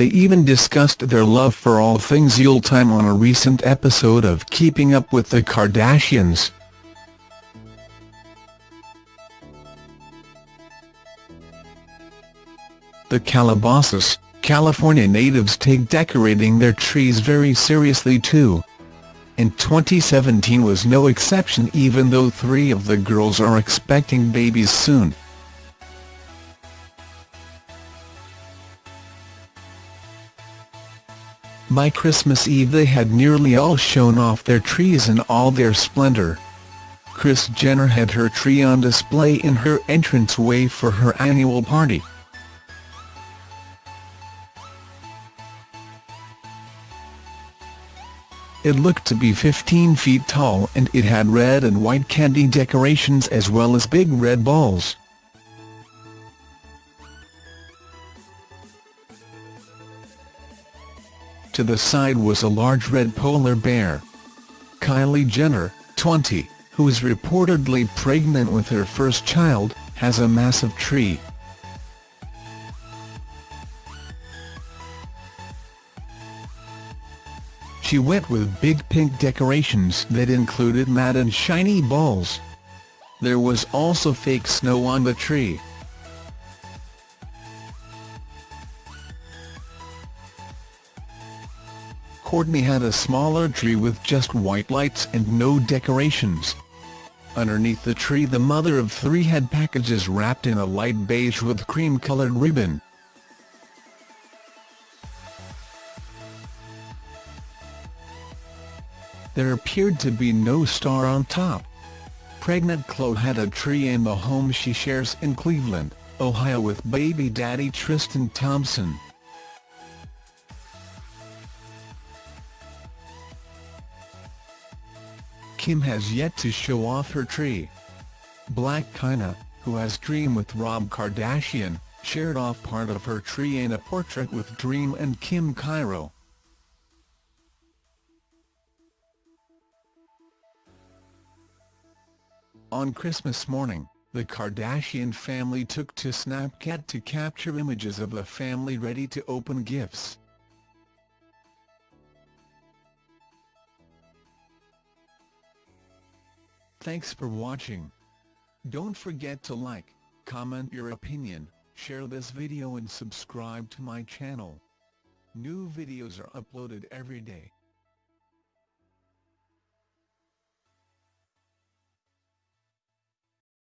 They even discussed their love for all things Yuletime on a recent episode of Keeping Up with the Kardashians. The Calabasas, California natives take decorating their trees very seriously too. And 2017 was no exception even though three of the girls are expecting babies soon. By Christmas Eve they had nearly all shown off their trees in all their splendor. Kris Jenner had her tree on display in her entranceway for her annual party. It looked to be 15 feet tall and it had red and white candy decorations as well as big red balls. To the side was a large red polar bear. Kylie Jenner, 20, who is reportedly pregnant with her first child, has a massive tree. She went with big pink decorations that included matte and shiny balls. There was also fake snow on the tree. Kourtney had a smaller tree with just white lights and no decorations. Underneath the tree the mother of three had packages wrapped in a light beige with cream-colored ribbon. There appeared to be no star on top. Pregnant Khloe had a tree in the home she shares in Cleveland, Ohio with baby daddy Tristan Thompson. Kim has yet to show off her tree. Blac Chyna, who has Dream with Rob Kardashian, shared off part of her tree in a portrait with Dream and King Cairo. On Christmas morning, the Kardashian family took to Snapchat to capture images of the family ready to open gifts. Thanks for watching. Don't forget to like, comment your opinion, share this video and subscribe to my channel. New videos are uploaded every day.